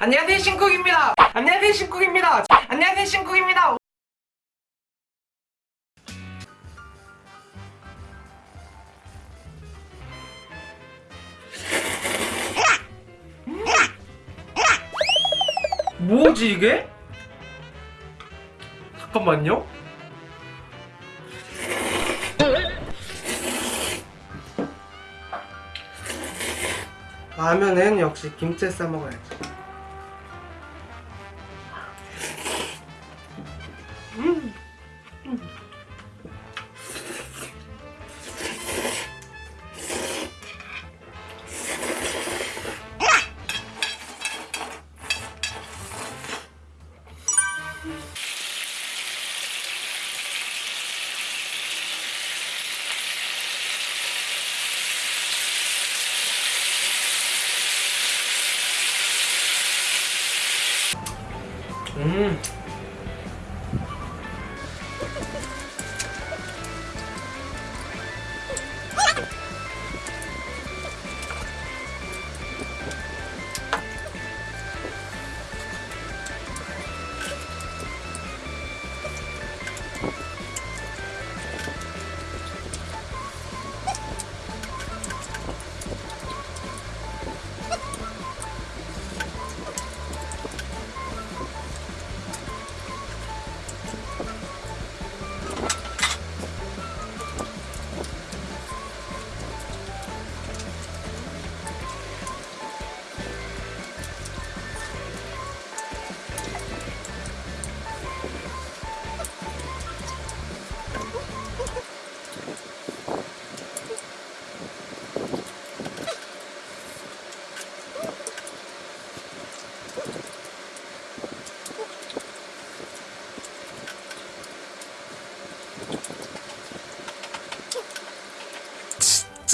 안녕하세요 신쿡입니다 안녕하세요 신쿡입니다 안녕하세요 신쿡입니다 음. 뭐지 이게? 잠깐만요 라면은 역시 김치 싸 먹어야지.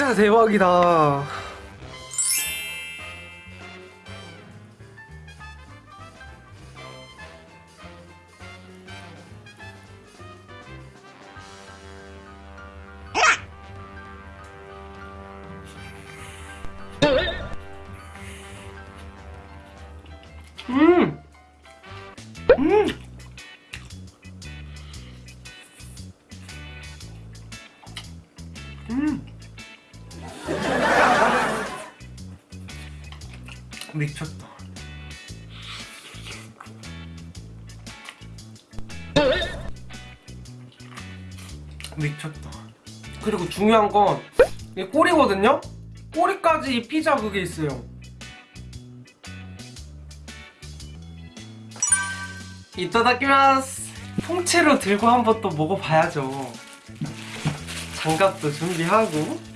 진짜 대박이다. 음! 음! 미쳤다. 미쳤다. 그리고 중요한 건 이게 꼬리거든요? 꼬리까지 이 피자 그게 있어요. 이따다키마스 통째로 들고 한번 또 먹어봐야죠. 장갑도 준비하고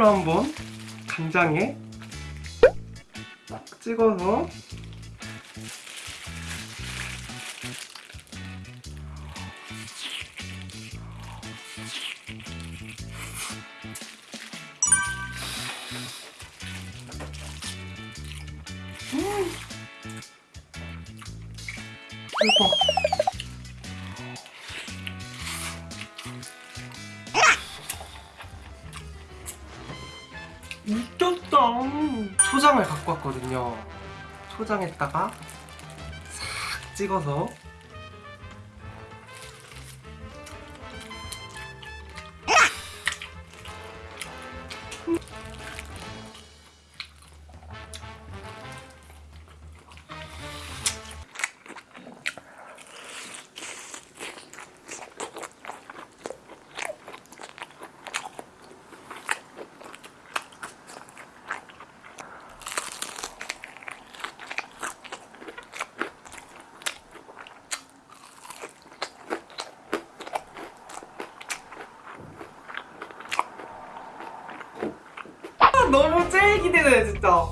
통째로 한번 간장에 딱 찍어서 음. 대박 왔거든요. 초장에다가 싹 찍어서 너무 제일 기대돼 진짜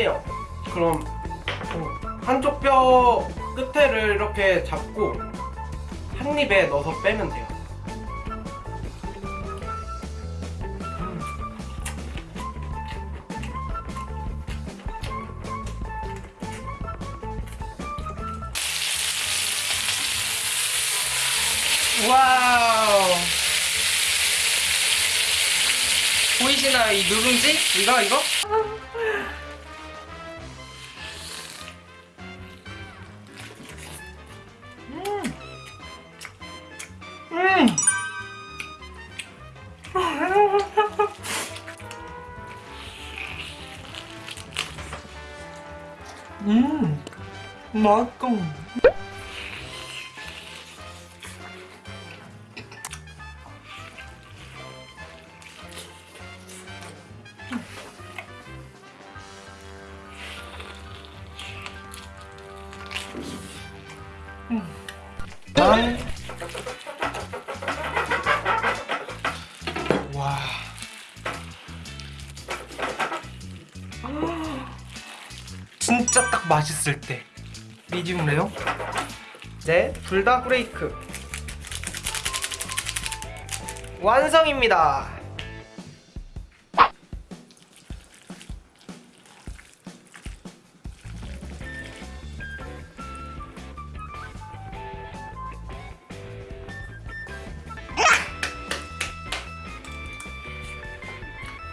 빼요. 그럼 어, 한쪽 뼈 끝에를 이렇게 잡고 한 입에 넣어서 빼면 돼요. 음. 와우. 보이시나요? 이 누룽지? 이거, 이거? 맛있다. 난... 와. 진짜 딱 맛있을 때. 미디움 레어. 네, 둘 다 브레이크. 완성입니다.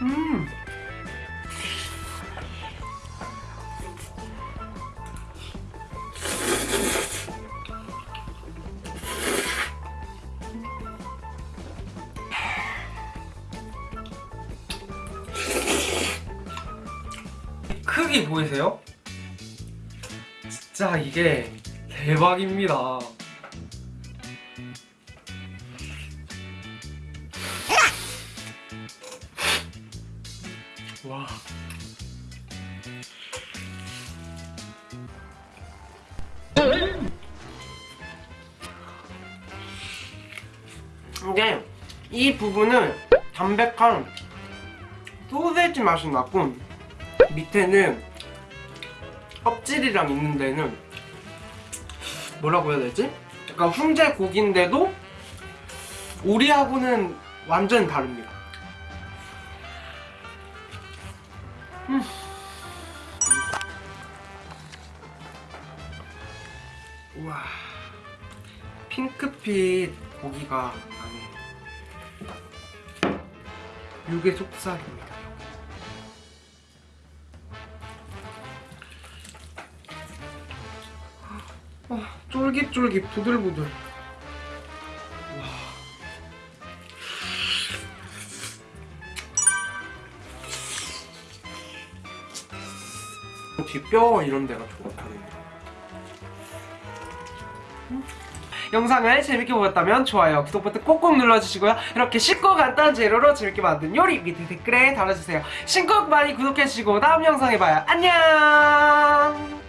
음. 크기 보이세요? 진짜 이게 대박입니다. 와. 이게 이 부분은 담백한 소세지 맛이 나고 밑에는 껍질이랑 있는 데는 뭐라고 해야 되지? 약간 훈제 고기인데도 우리하고는 완전 다릅니다. 음. 우와 핑크빛 고기가 안에 육의 속살입니다 아, 쫄깃쫄깃 부들부들 와. 뒷뼈 이런 데가 좋거든요. 영상을 재밌게 보셨다면 좋아요, 구독 버튼 꼭꼭 눌러주시고요. 이렇게 쉽고 간단한 재료로 재밌게 만든 요리 밑에 댓글에 달아주세요. 신곡 많이 구독해주시고 다음 영상에 봐요. 안녕!